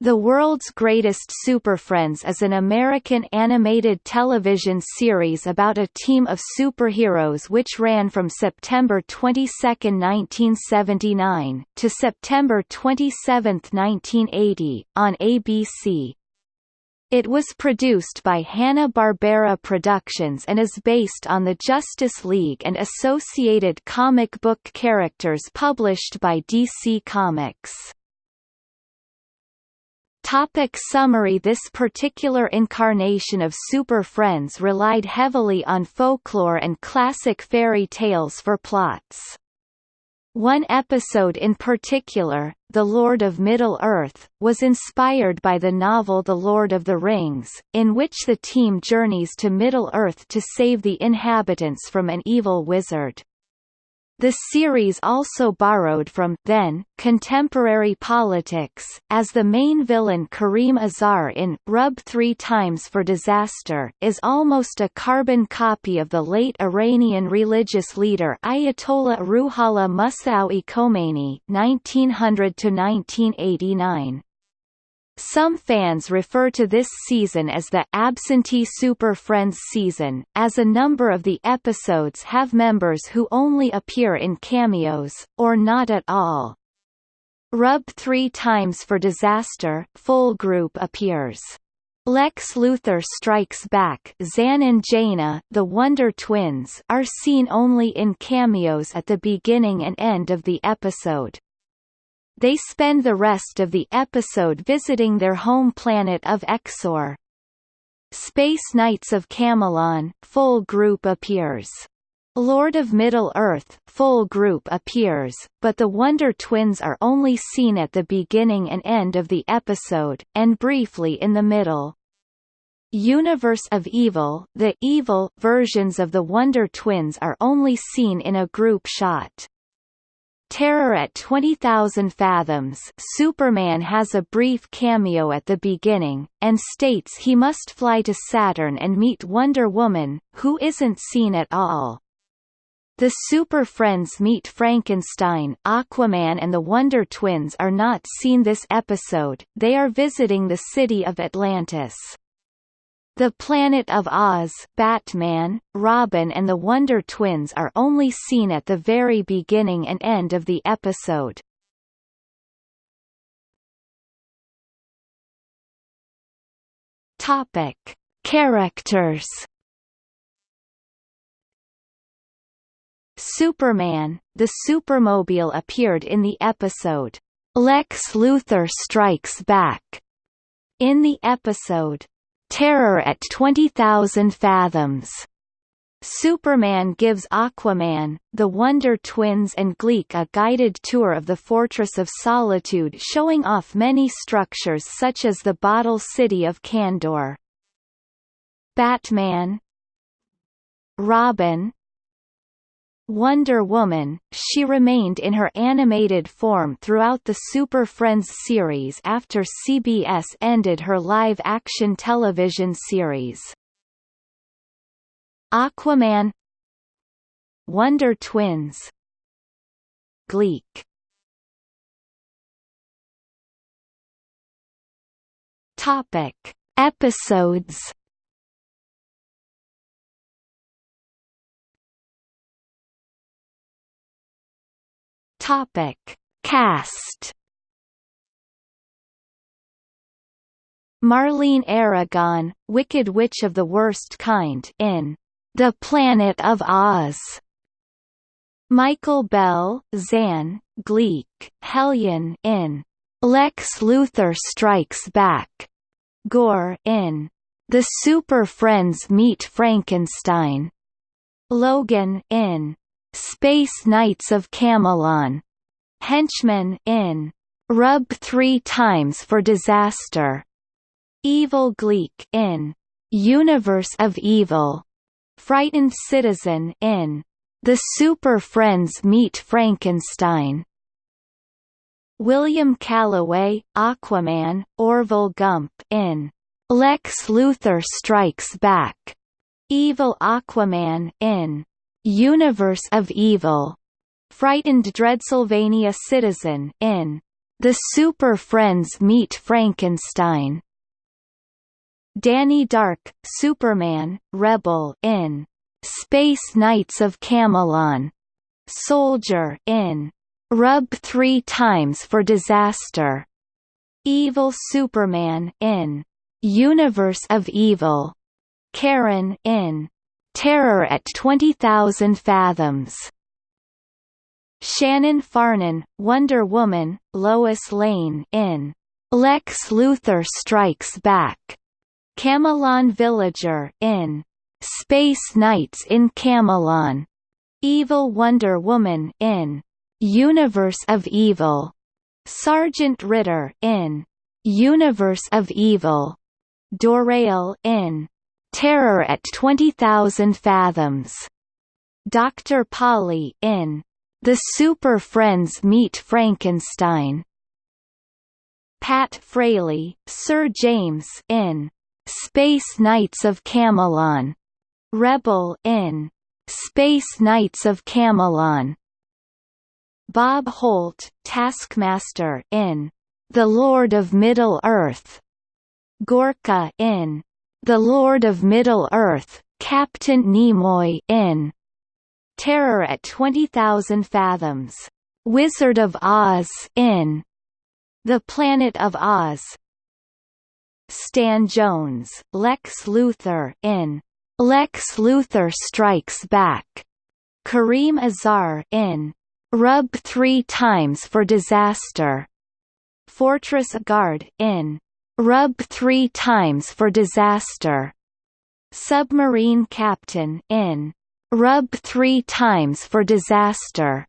The World's Greatest Super Friends is an American animated television series about a team of superheroes which ran from September 22, 1979, to September 27, 1980, on ABC. It was produced by Hanna-Barbera Productions and is based on the Justice League and associated comic book characters published by DC Comics. Topic summary This particular incarnation of Super Friends relied heavily on folklore and classic fairy tales for plots. One episode in particular, The Lord of Middle-earth, was inspired by the novel The Lord of the Rings, in which the team journeys to Middle-earth to save the inhabitants from an evil wizard. The series also borrowed from then contemporary politics, as the main villain Kareem Azar in Rub Three Times for Disaster is almost a carbon copy of the late Iranian religious leader Ayatollah Ruhollah Musawi Khomeini (1900–1989). Some fans refer to this season as the Absentee Super Friends season, as a number of the episodes have members who only appear in cameos, or not at all. Rub three times for Disaster full group appears. Lex Luthor Strikes Back Zan and Jayna, the Wonder Twins are seen only in cameos at the beginning and end of the episode. They spend the rest of the episode visiting their home planet of Exxor. Space Knights of Camelon full group appears. Lord of Middle-earth full group appears, but the Wonder Twins are only seen at the beginning and end of the episode, and briefly in the middle. Universe of Evil the evil versions of the Wonder Twins are only seen in a group shot. Terror at 20,000 Fathoms Superman has a brief cameo at the beginning, and states he must fly to Saturn and meet Wonder Woman, who isn't seen at all. The Super Friends meet Frankenstein, Aquaman and the Wonder Twins are not seen this episode, they are visiting the city of Atlantis. The Planet of Oz Batman, Robin and the Wonder Twins are only seen at the very beginning and end of the episode. Topic. Characters Superman, the Supermobile appeared in the episode, Lex Luthor Strikes Back. In the episode, Terror at 20,000 Fathoms. Superman gives Aquaman, the Wonder Twins and Gleek a guided tour of the Fortress of Solitude showing off many structures such as the Bottle City of Kandor. Batman Robin Wonder Woman, she remained in her animated form throughout the Super Friends series after CBS ended her live-action television series. Aquaman Wonder Twins Gleek Topic. Episodes Topic: Cast. Marlene Aragon, Wicked Witch of the Worst Kind in The Planet of Oz. Michael Bell, Zan, Gleek, Hellion in Lex Luthor Strikes Back. Gore in The Super Friends Meet Frankenstein. Logan in Space Knights of Camelon. Henchman in Rub Three Times for Disaster. Evil Gleek in Universe of Evil. Frightened Citizen in The Super Friends Meet Frankenstein. William Callaway, Aquaman, Orville Gump in Lex Luthor Strikes Back. Evil Aquaman in Universe of Evil, frightened Dreadsylvania citizen in The Super Friends Meet Frankenstein. Danny Dark, Superman, Rebel in Space Knights of Camelon. Soldier in Rub Three Times for Disaster. Evil Superman in Universe of Evil. Karen in Terror at 20,000 Fathoms. Shannon Farnon, Wonder Woman, Lois Lane in Lex Luthor Strikes Back. Camelon Villager in Space Knights in Camelon. Evil Wonder Woman in Universe of Evil. Sergeant Ritter in Universe of Evil. Dorael in Terror at 20,000 Fathoms. Dr. Polly in the Super Friends Meet Frankenstein. Pat Fraley, Sir James in Space Knights of Camelon. Rebel in Space Knights of Camelon. Bob Holt, Taskmaster in The Lord of Middle-earth. Gorka in The Lord of Middle-earth, Captain Nimoy in Terror at 20,000 Fathoms. Wizard of Oz in The Planet of Oz. Stan Jones, Lex Luthor in Lex Luthor Strikes Back. Kareem Azar in Rub Three Times for Disaster. Fortress Guard in Rub Three Times for Disaster. Submarine Captain in Rub three times for disaster.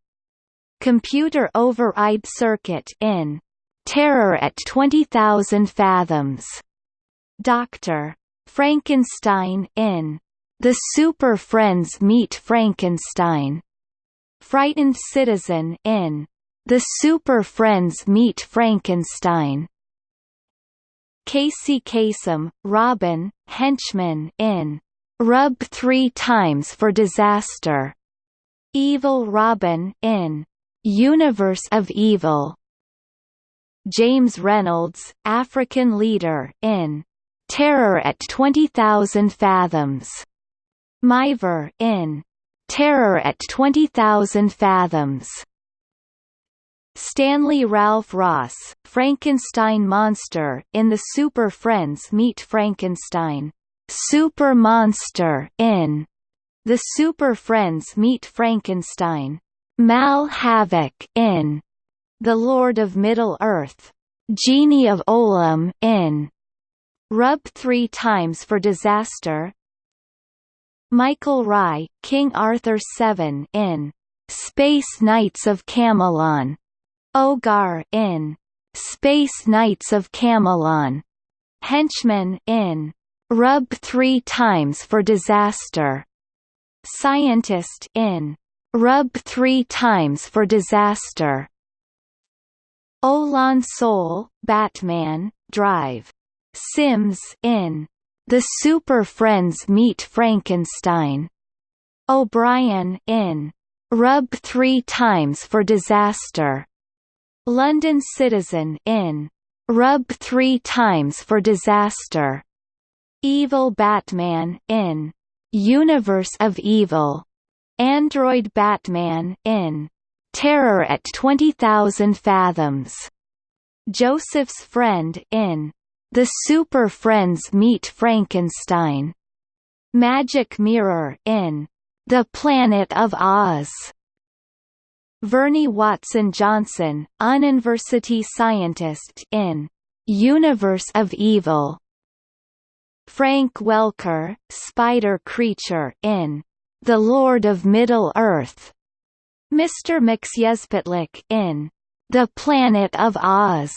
Computer override circuit in Terror at 20,000 Fathoms. Dr. Frankenstein in The Super Friends Meet Frankenstein. Frightened Citizen in The Super Friends Meet Frankenstein. Casey Kasem, Robin, Henchman in Rub three times for disaster. Evil Robin in Universe of Evil. James Reynolds, African leader in Terror at 20,000 Fathoms. Miver in Terror at 20,000 Fathoms. Stanley Ralph Ross, Frankenstein monster in the Super Friends Meet Frankenstein. Super Monster in The Super Friends Meet Frankenstein. Mal Havoc in The Lord of Middle-earth. Genie of Olam in Rub Three Times for Disaster. Michael Rye, King Arthur 7 in Space Knights of Camelon. Ogar in Space Knights of Camelon. Henchman in Rub three times for disaster. Scientist in Rub three times for disaster. Olan Soule, Batman, Drive. Sims in The Super Friends Meet Frankenstein. O'Brien in Rub three times for disaster. London Citizen in Rub three times for disaster. Evil Batman in Universe of Evil. Android Batman in Terror at 20,000 Fathoms. Joseph's Friend in The Super Friends Meet Frankenstein. Magic Mirror in The Planet of Oz. Vernee Watson Johnson, University scientist in Universe of Evil. Frank Welker, spider creature in The Lord of Middle-earth. Mr. Mxyzptlk in The Planet of Oz.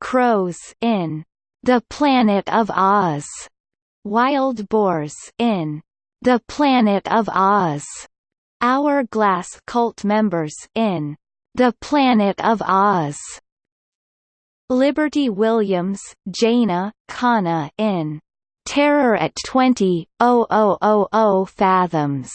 Crows in The Planet of Oz. Wild boars in The Planet of Oz. Hourglass cult members in The Planet of Oz. Liberty Williams, Jayna, Kana in Terror at 20,000 fathoms.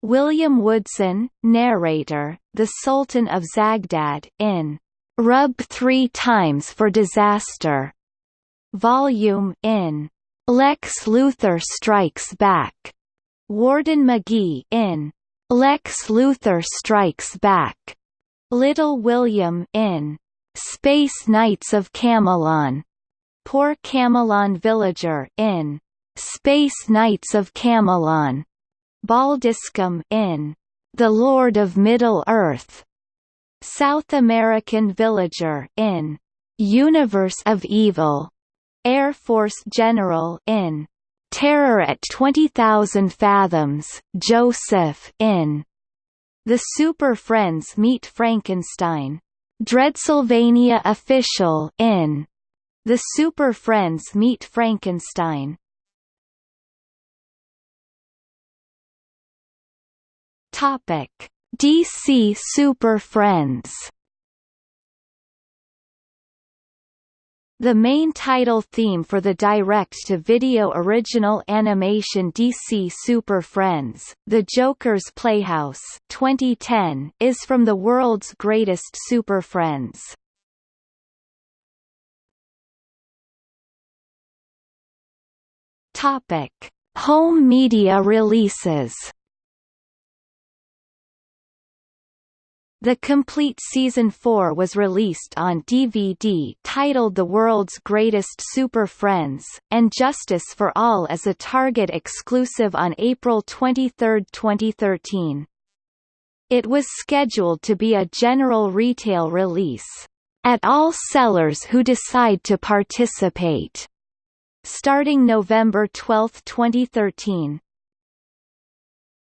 William Woodson, narrator, The Sultan of Zagdad, in Rub Three Times for Disaster. Volume in Lex Luthor Strikes Back. Warden McGee in Lex Luthor Strikes Back. Little William in Space Knights of Camelon. Poor Camelon Villager in Space Knights of Camelon. Baldiscum in The Lord of Middle-earth. South American Villager in Universe of Evil. Air Force General in Terror at 20,000 Fathoms, Joseph in The Super Friends Meet Frankenstein. Dreadsylvania Official in The Super Friends Meet Frankenstein. Topic: DC Super Friends. The main title theme for the direct-to-video original animation DC Super Friends, The Joker's Playhouse 2010, is from the world's greatest Super Friends. Topic: Home media releases. The complete season 4 was released on DVD titled The World's Greatest Super Friends, and Justice for All as a Target exclusive on April 23, 2013. It was scheduled to be a general retail release, at all sellers who decide to participate, starting November 12, 2013.